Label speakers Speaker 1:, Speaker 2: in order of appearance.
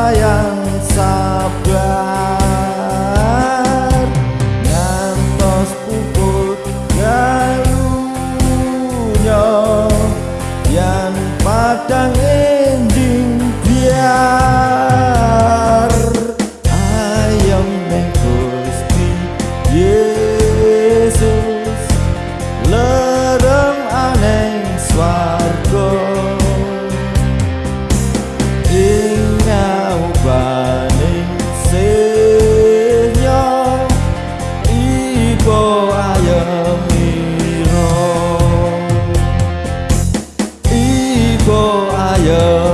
Speaker 1: sayang fire.